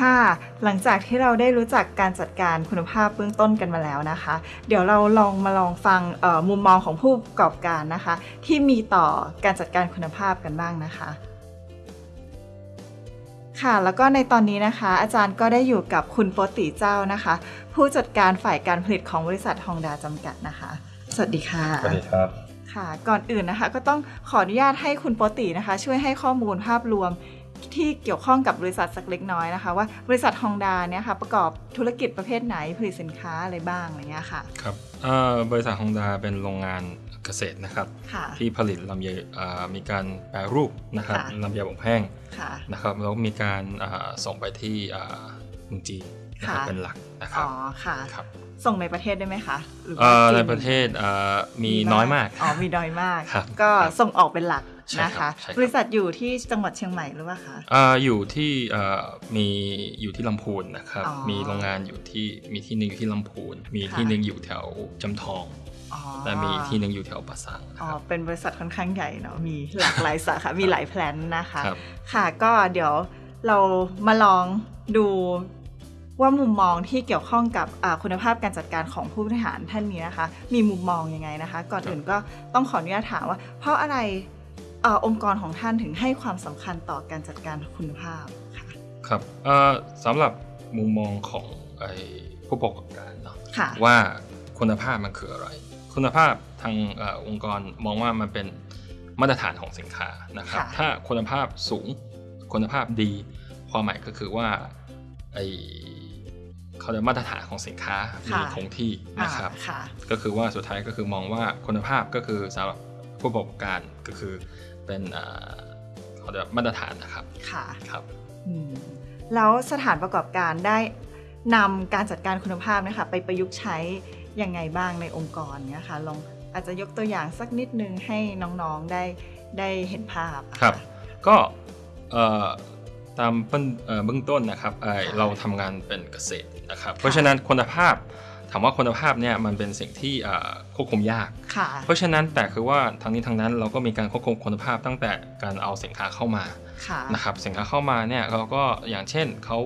ค่ะ หลังจากที่เราได้รู้จักการจัดการคุณภาพเบื้องต้นกันมาแล้วนะคะ เดี๋ยวเราลองมาลองฟังเอ่อมุมมองของผู้ประกอบการนะคะ ที่มีต่อการจัดการคุณภาพกันบ้างนะคะค่ะแล้วก็ในตอนนี้นะคะ อาจารย์ก็ได้อยู่กับคุณโปติเจ้านะคะ ผู้จัดการฝ่ายการผลิตของบริษัทฮองดาจำกัดนะคะ สวัสดีค่ะสวัสดีครับค่ะ ก่อนอื่นนะคะ ก็ต้องขออนุญาตให้คุณโปตินะคะ ช่วยให้ข้อมูลภาพรวม ที่เกี่ยวข้องกับบริษัทสักเล็กน้อยนะคะ ว่าบริษัทฮองดาเนี่ยค่ะประกอบธุรกิจประเภทไหนผลิตสินค้าอะไรบ้างอะไรเงี้ยค่ะครับเอ่อบริษัทฮองดาเป็นโรงงานเกษตรนะครับค่ะที่ผลิตลำไยเอ่อมีการแปรรูปนะครับค่ะลำไยอบแห้งค่ะนะครับแล้วมีการอ่าส่งไปที่อ่าเมืองจีนนะครับค่ะเป็นหลักนะครับอ๋อค่ะครับ ส่งในประเทศได้ไหมคะหรือว่าเอ่อจีในประเทศอ่ามีน้อยมากอ๋อมีน้อยมากครับก็ครับส่งออกเป็นหลักใช่นะครัคะบใช่ครับบริษัทอยู่ที่จังหวัดเชียงใหม่หรือเปล่าคะอ่าอยู่ที่เอ่อมีอยู่ที่ลำพูนนะครับอ๋อมีโรงงานอยู่ที่มีที่หนึ่งอยู่ที่ลำพูน มีค่ะที่หนึ่งอยู่แถวจำทองอ๋อและมีที่หนึ่งอยู่แถวปะสังนะอ๋อครับเป็นบริษัทค่อนข้างใหญ่เนาะมีหลากหลายสาขา มีหลายแพลนนะคะครับค่ะก็เดี๋ยวเรามาลองดู ว่ามุมมองที่เกี่ยวข้องกับอ่าคุณภาพการจัดการของผู้บริหารท่านนี้นะคะ มีมุมมองยังไงนะคะ ก่อนอื่นก็ต้องขออนุญาตถามว่า เพราะอะไรเออองค์กรของท่านถึงให้ความสำคัญต่อการจัดการคุณภาพค่ะครับเอ่อสำหรับมุมมองของไอ้ผู้ประกอบการเนาะค่ะว่าคุณภาพมันคืออะไร คุณภาพทางเออองค์กรมองว่ามันเป็นมาตรฐานของสินค้านะครับค่ะถ้าคุณภาพสูงคุณภาพดี ความหมายก็คือว่าไอ เขาเรียกมาตรฐานของสินค้ามีคงที่นะครับอ่าค่ะก็คือว่าสุดท้ายก็คือมองว่าคุณภาพก็คือสำหรับผู้ประกอบการก็คือเป็นเอ่อเขาเรียกมาตรฐานนะครับค่ะครับอืมแล้วสถานประกอบการได้นำการจัดการคุณภาพเนะคะไปประยุกต์ใช้ยังไงบ้างในองค์กรเนี่ยค่ะลองอาจจะยกตัวอย่างสักนิดนึงให้น้องๆได้ได้เห็นภาพอะะครับ ก็เอ่อ ตามเบื้องเอ่อเบื้องต้นนะครับเอ่อค่ะเราทำงานเป็นเกษตรนะครับเพราะฉะนั้นคุณภาพถามว่าคุณภาพเนี่ยมันเป็นสิ่งที่เอ่อควบคุมยากค่ะเพราะฉะนั้นแต่คือว่าทางนี้ทางนั้นเราก็มีการควบคุมคุณภาพตั้งแต่การเอาสินค้าเข้ามาค่ะนะครับสินค้าเข้ามาเนี่ยเราก็อย่างเช่นเขา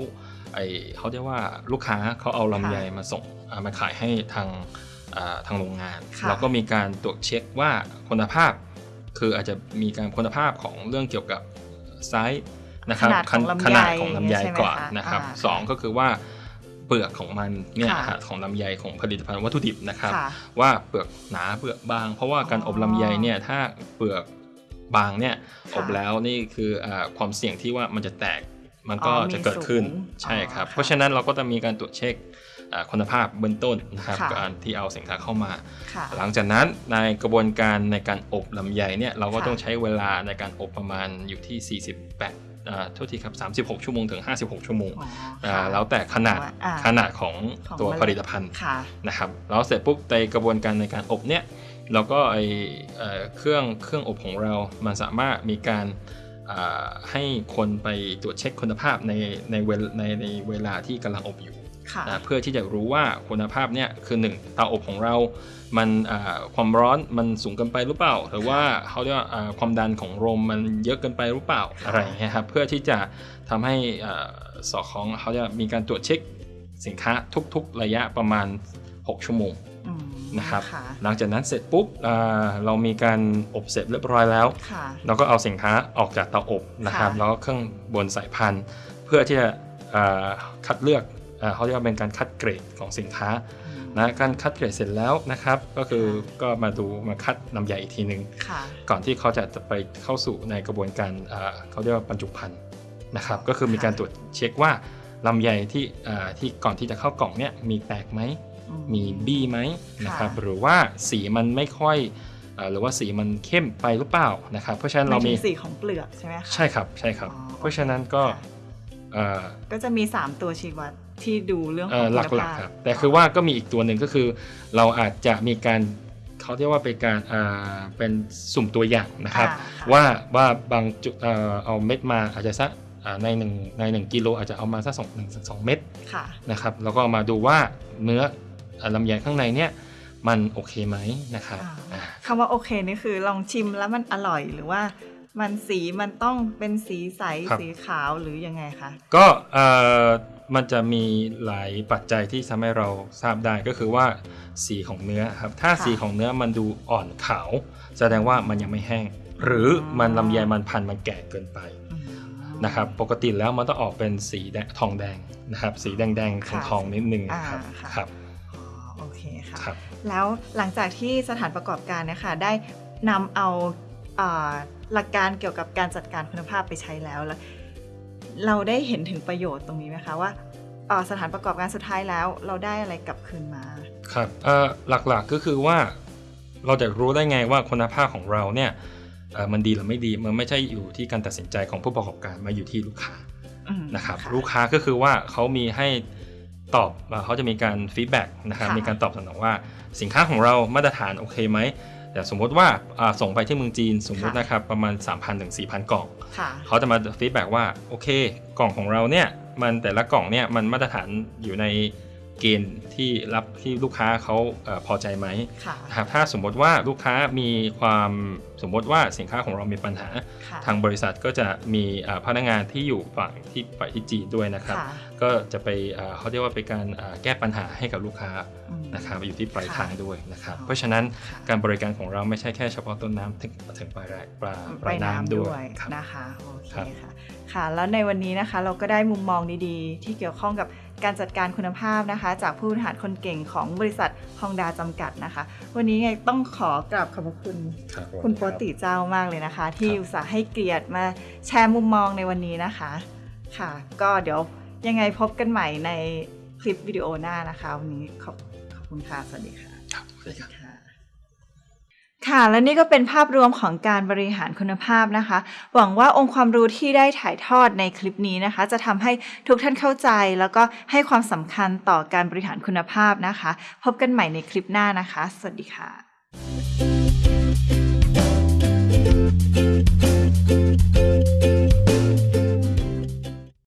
ไอเขาเรียกว่าลูกค้าเขาเอาลำไยมาส่งอ่ามาขายให้ทางอ่าทางโรงงานค่ะเราก็มีการตรวจเช็คว่าคุณภาพ คืออาจจะมีการคุณภาพของเรื่องเกี่ยวกับไซส์ นะครับขนาดของลำไยขนาดของลำไยใช่ไหมก่อนคะนะครับอ่าสองก็คือว่าเปลือกของมันเนี่ยค่ะฮะของลำไยของผลิตภัณฑ์วัตถุดิบนะครับค่ะว่าเปลือกหนาเปลือกบาง เพราะว่าการอ๋ออบลำไยเนี่ยถ้าเปลือกบางเนี่ยค่ะอบแล้วนี่คืออาความเสี่ยงที่ว่ามันจะแตกมันก็อ๋อมีจะเกิดขึ้นสูงใช่ครับอ๋อค่ะเพราะฉะนั้นเราก็จะมีการตรวจเช็คอ่า คุณภาพเบื้องต้นนะครับค่ะการที่เอาสินค้าเข้ามาค่ะหลังจากนั้นในกระบวนการในการอบลำไยเนี่ยเราก็ค่ะต้องใช้เวลาในการอบประมาณอยู่ที่ 48อ่าโทษทีครับ 36 ชั่วโมงถึง 56 ชั่วโมงอ๋ออ่าค่ะแล้วแต่ขนาดอ่าขนาดของของตัวเมล็ดผลิตภัณฑ์ค่ะนะครับ แล้วเสร็จปุ๊บในกระบวนการในการอบเนี่ยเราก็ไอเอ่อเครื่องเครื่องอบของเรา มันสามารถมีการอ่าให้คนไปตรวจเช็คคุณภาพในในเวลในในเวลาที่กำลังอบอยู่ค่ะ นะเพื่อที่จะรู้ว่าคุณภาพเนี่ยคือหนึ่งเตาอบของเรา มันอ่าความร้อนมันสูงเกินไปหรือเปล่า หรือว่าเขาเรียกว่าอ่าความดันของลมมันเยอะเกินไปหรือเปล่าค่ะอะไรอย่างเงี้ยครับเพื่อที่จะทำให้อ่าสอดคล้องเขาจะมีการตรวจเช็คสินค้าทุกๆระยะประมาณ 6 ชั่วโมงอืมนะครับค่ะหลังจากนั้นเสร็จปุ๊บอ่าเรามีการอบเสร็จเรียบร้อยแล้วค่ะเราก็เอาสินค้าออกจากเตาอบนะครับค่ะแล้วก็เครื่องบนสายพันธุ์ เพื่อที่จะอ่าคัดเลือกอ่า เขาเรียกว่าเป็นการคัดเกรดของสินค้าอืมนะการคัดเกรดเสร็จแล้วนะครับ ก็คือค่ะก็มาดูมาคัดลำไยอีกทีหนึ่งค่ะก่อนที่เขาจะไปเข้าสู่ในกระบวนการอ่าเขาเรียกว่าบรรจุภัณฑ์นะครับ ก็คือมีการตรวจเช็คว่าลำไยที่อ่าที่ก่อนที่จะเข้ากล่องเนี่ยมีแตกไหมอืมีบี้ไหมนะครับค่ะหรือว่าสีมันไม่ค่อยเอ่อหรือว่าสีมันเข้มไปหรือเปล่านะครับเพราะฉะนั้นเราหมียถึงสีของเปลือกใช่ไหมคะใช่ครับใช่ครับอ๋อเพราะฉะนั้นก็ค่ะเอ่อก็จะมี 3 ตัวชี้วัด ที่ดูเรื่องขเอ่องอคุณหลักภาพๆครับแต่คือว่าก็มีอีกตัวหนึ่งก็คือ เราอาจจะมีการเขาเรียกว่าเป็นการอ่าเป็นสุ่มตัวอย่างนะครับอ่าค่ะว่าว่าบางจุดเอ่อเอาเม็ดมาอาจจะสักอ่าในหนึ่งในหนึ่งกิโลอาจจะเอามาสักสองหนึ่งสองเม็ดค่ะนะครับแล้วก็มาดูว่าเนื้ออ่าลำไยข้างในเนี่ยมันโอเคไหมนะครับอ่าอ่าคำว่าโอเคนี่คือลองชิมแล้วมันอร่อยหรือว่ามันสีมันต้องเป็นสีใสครับสีขาวหรือยังไงคะก็เอ่อ มันจะมีหลายปัจจัยที่ทำให้เราทราบได้ก็คือว่าสีของเนื้อครับ ถ้าค่ะสีของเนื้อมันดูอ่อนขาว แสดงว่ามันยังไม่แห้ง หรือมันลำไยมันพันธุ์มันแก่เกินไปอืมนะครับปกติแล้วมันต้องออกเป็นสีแดงทองแดงนะครับ สีแดงๆทองค่ะทองๆนิดนึงอ่าครับค่ะครับอ๋อโอเคค่ะครับแล้วหลังจากที่สถานประกอบการเนะคะได้นำเอาอ่าหลักการเกี่ยวกับการจัดการคุณภาพไปใช้แล้วแล้ว เราได้เห็นถึงประโยชน์ตรงนี้ไหมคะว่าอ่าสถานประกอบการสุดท้ายแล้ว เราได้อะไรกลับคืนมา ครับเอ่อหลักๆก็คือว่าเราจะรู้ได้ไงว่าคุณภาพของเราเนี่ยเอ่อมันดีหรือไม่ดีมันไม่ใช่อยู่ที่การตัดสินใจของผู้ประกอบการมาอยู่ที่ลูกค้าอืมนะครับลูกค้าก็คือว่าเขามีให้ตอบเอ่อเขาจะมีการ feedback นะครับค่ะมีการตอบสนองว่าสินค้าของเรามาตรฐานโอเคไหม แต่สมมติว่าอ่าส่งไปที่เมืองจีนสมมตินะครับประมาณ 3,000ถึง4,000 กล่องค่ะเขาจะมา feedback ว่าโอเค กล่องของเราเนี่ยมันแต่ละกล่องเนี่ยมันมาตรฐานอยู่ใน เกณฑ์ที่รับที่ลูกค้าเขาเออพอใจไหมค่ะนะครับถ้าสมมติว่าลูกค้ามีความสมมติว่าสินค้าของเรามีปัญหาค่ะทางบริษัทก็จะมีอ่าพนักงานที่อยู่ฝั่งที่ฝ่ายที่จีนด้วยนะครับค่ะก็จะไปอ่าเขาเรียกว่าเป็นการอ่าแก้ปัญหาให้กับลูกค้าอืมนะครับอยู่ที่ปลายค่ะทางด้วยนะครับอ๋อเพราะฉะนั้นค่ะการบริการของเราไม่ใช่แค่เฉพาะต้นน้ำถึงถึงปลายปลาปไปลายน้ำน้ำด้ด้ววยยครับนะคะโอเคครับค่ะค่ะ แล้วในวันนี้นะคะเราก็ได้มุมมองดีๆ ที่เกี่ยวข้องกับ การจัดการคุณภาพนะคะ จากผู้บริหารคนเก่งของบริษัทฮองดาจำกัดนะคะ วันนี้ไงต้องขอกราบขอบพระคุณรับคุณโปติเจ้ามากเลยนะคะ ที่ครับอุตส่าห์ให้เกียรติมาแชร์มุมมองในวันนี้นะคะค่ะ ก็เดี๋ยวยังไงพบกันใหม่ในคลิปวิดีโอหน้านะคะ วันนี้ขอบขอบคุณค่ะ สวัสดีค่ะครับสวัสดีครับค่ะ ค่ะ และนี่ก็เป็นภาพรวมของการบริหารคุณภาพนะคะ หวังว่าองค์ความรู้ที่ได้ถ่ายทอดในคลิปนี้นะคะ จะทำให้ทุกท่านเข้าใจ แล้วก็ให้ความสำคัญต่อการบริหารคุณภาพนะคะ พบกันใหม่ในคลิปหน้านะคะ สวัสดีค่ะ